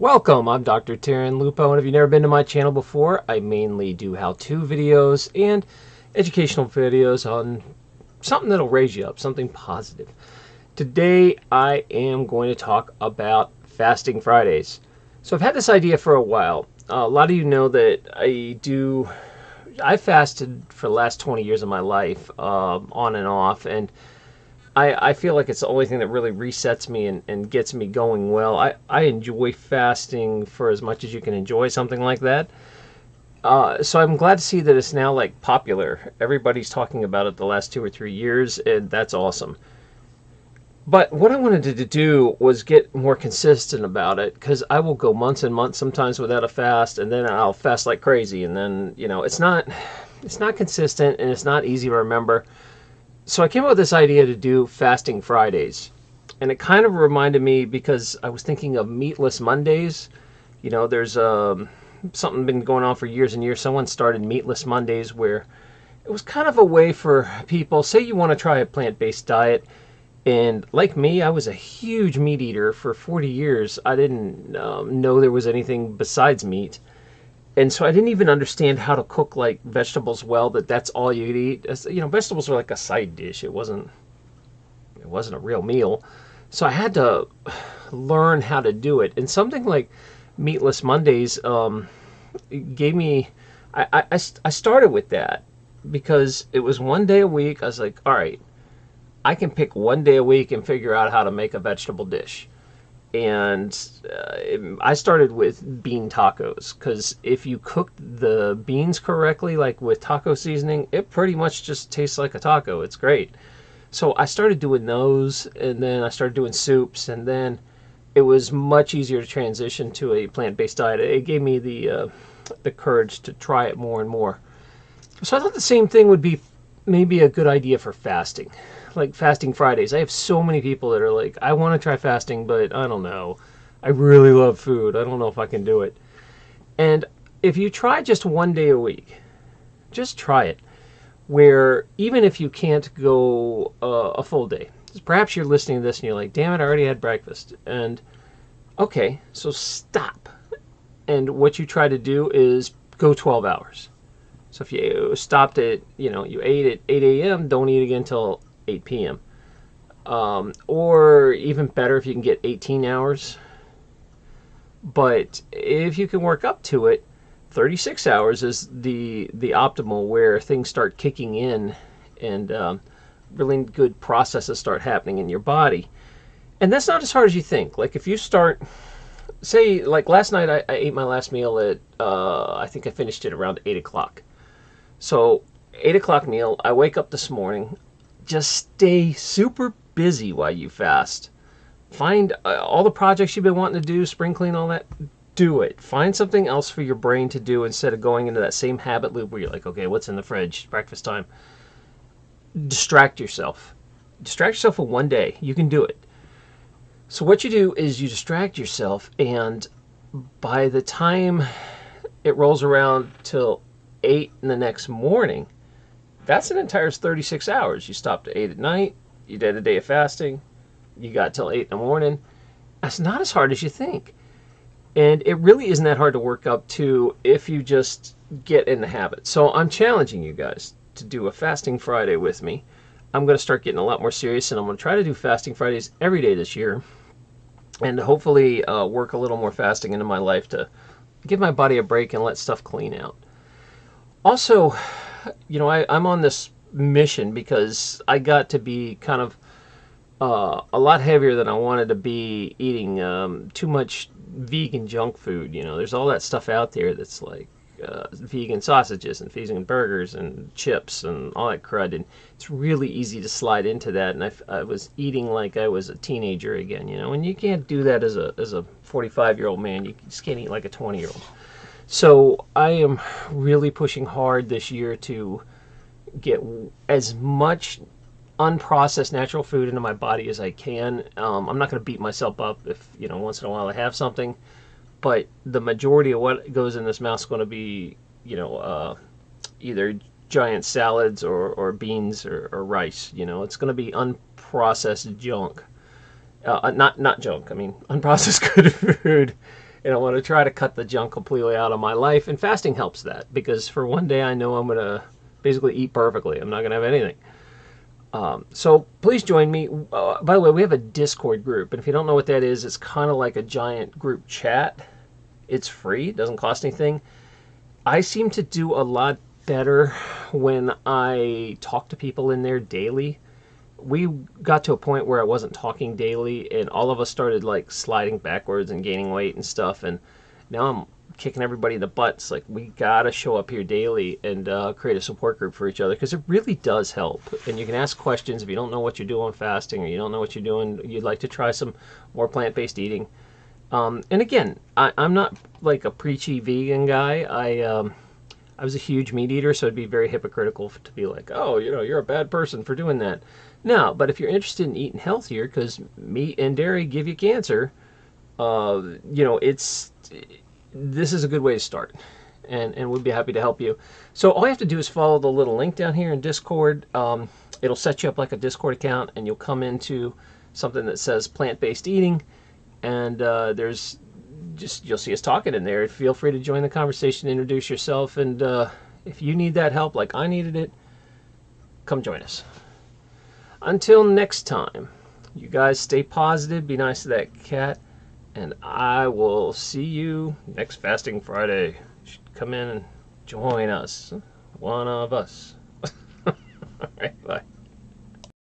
Welcome, I'm Dr. Taryn Lupo, and if you've never been to my channel before, I mainly do how-to videos and educational videos on something that'll raise you up, something positive. Today, I am going to talk about fasting Fridays. So I've had this idea for a while. Uh, a lot of you know that I do, I fasted for the last 20 years of my life, uh, on and off, and I, I feel like it's the only thing that really resets me and, and gets me going well. I, I enjoy fasting for as much as you can enjoy something like that. Uh, so I'm glad to see that it's now like popular. Everybody's talking about it the last two or three years, and that's awesome. But what I wanted to do was get more consistent about it because I will go months and months sometimes without a fast, and then I'll fast like crazy, and then you know it's not it's not consistent and it's not easy to remember so I came up with this idea to do fasting Fridays. And it kind of reminded me because I was thinking of meatless Mondays. You know, there's um, something been going on for years and years. Someone started meatless Mondays where it was kind of a way for people, say you want to try a plant-based diet, and like me, I was a huge meat eater for 40 years. I didn't um, know there was anything besides meat and so I didn't even understand how to cook like vegetables well. That that's all you'd eat. You know, vegetables are like a side dish. It wasn't. It wasn't a real meal. So I had to learn how to do it. And something like Meatless Mondays um, gave me. I, I, I started with that because it was one day a week. I was like, all right, I can pick one day a week and figure out how to make a vegetable dish and uh, I started with bean tacos because if you cook the beans correctly, like with taco seasoning, it pretty much just tastes like a taco. It's great. So I started doing those, and then I started doing soups, and then it was much easier to transition to a plant-based diet. It gave me the uh, the courage to try it more and more. So I thought the same thing would be maybe a good idea for fasting like fasting Fridays. I have so many people that are like, I want to try fasting, but I don't know. I really love food. I don't know if I can do it. And if you try just one day a week, just try it. Where even if you can't go uh, a full day, perhaps you're listening to this and you're like, damn it, I already had breakfast. And okay, so stop. And what you try to do is go 12 hours. So if you stopped at, you know, you ate at 8 a.m., don't eat again until 8 p.m. Um, or even better if you can get 18 hours. But if you can work up to it, 36 hours is the the optimal where things start kicking in and um, really good processes start happening in your body. And that's not as hard as you think. Like if you start, say, like last night I, I ate my last meal at, uh, I think I finished it around 8 o'clock. So 8 o'clock meal, I wake up this morning, just stay super busy while you fast. Find uh, all the projects you've been wanting to do, spring clean, all that. Do it. Find something else for your brain to do instead of going into that same habit loop where you're like, okay, what's in the fridge? Breakfast time. Distract yourself. Distract yourself for one day. You can do it. So what you do is you distract yourself, and by the time it rolls around till 8 in the next morning, that's an entire 36 hours. You stopped at 8 at night, you did a day of fasting, you got till 8 in the morning. That's not as hard as you think. And it really isn't that hard to work up to if you just get in the habit. So I'm challenging you guys to do a fasting Friday with me. I'm going to start getting a lot more serious and I'm going to try to do fasting Fridays every day this year. And hopefully uh, work a little more fasting into my life to give my body a break and let stuff clean out. Also, you know, I, I'm on this mission because I got to be kind of uh, a lot heavier than I wanted to be eating um, too much vegan junk food. You know, there's all that stuff out there that's like uh, vegan sausages and vegan burgers and chips and all that crud. And it's really easy to slide into that. And I, I was eating like I was a teenager again, you know, and you can't do that as a, as a 45 year old man. You just can't eat like a 20 year old. So I am really pushing hard this year to get as much unprocessed natural food into my body as I can. Um, I'm not going to beat myself up if, you know, once in a while I have something. But the majority of what goes in this mouth is going to be, you know, uh, either giant salads or, or beans or, or rice. You know, it's going to be unprocessed junk. Uh, not not junk. I mean, unprocessed good food and I want to try to cut the junk completely out of my life. And fasting helps that because for one day I know I'm going to basically eat perfectly. I'm not going to have anything. Um, so please join me. Uh, by the way, we have a Discord group, and if you don't know what that is, it's kind of like a giant group chat. It's free, it doesn't cost anything. I seem to do a lot better when I talk to people in there daily. We got to a point where I wasn't talking daily, and all of us started like sliding backwards and gaining weight and stuff. And now I'm kicking everybody in the butts. Like we gotta show up here daily and uh, create a support group for each other because it really does help. And you can ask questions if you don't know what you're doing fasting or you don't know what you're doing. You'd like to try some more plant-based eating. Um, and again, I, am not like a preachy vegan guy. I um, I was a huge meat eater, so it'd be very hypocritical to be like, oh, you know, you're a bad person for doing that. No, but if you're interested in eating healthier, because meat and dairy give you cancer, uh, you know, it's this is a good way to start and, and we'd be happy to help you. So all you have to do is follow the little link down here in Discord. Um, it'll set you up like a Discord account and you'll come into something that says plant-based eating and uh, there's just you'll see us talking in there. Feel free to join the conversation, introduce yourself, and uh, if you need that help like I needed it, come join us. Until next time, you guys stay positive, be nice to that cat, and I will see you next Fasting Friday. Come in and join us. One of us. All right, bye.